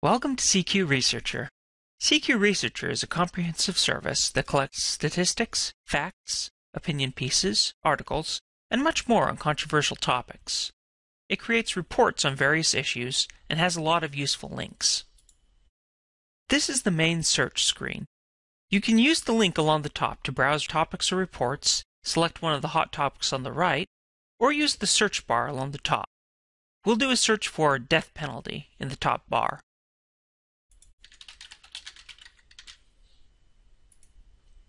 Welcome to CQ Researcher. CQ Researcher is a comprehensive service that collects statistics, facts, opinion pieces, articles, and much more on controversial topics. It creates reports on various issues and has a lot of useful links. This is the main search screen. You can use the link along the top to browse topics or reports, select one of the hot topics on the right, or use the search bar along the top. We'll do a search for death penalty in the top bar.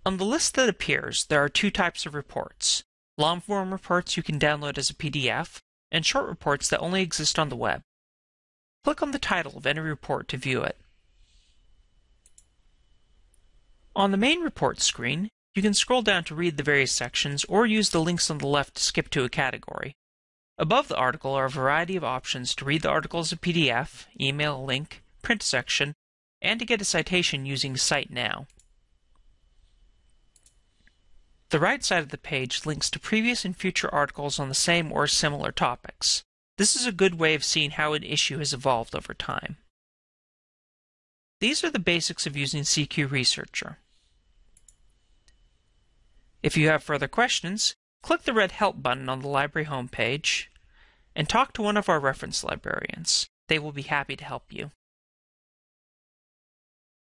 On the list that appears, there are two types of reports. Long-form reports you can download as a PDF, and short reports that only exist on the web. Click on the title of any report to view it. On the main report screen, you can scroll down to read the various sections or use the links on the left to skip to a category. Above the article are a variety of options to read the article as a PDF, email link, print section, and to get a citation using Cite Now. The right side of the page links to previous and future articles on the same or similar topics. This is a good way of seeing how an issue has evolved over time. These are the basics of using CQ Researcher. If you have further questions, click the red Help button on the library homepage and talk to one of our reference librarians. They will be happy to help you.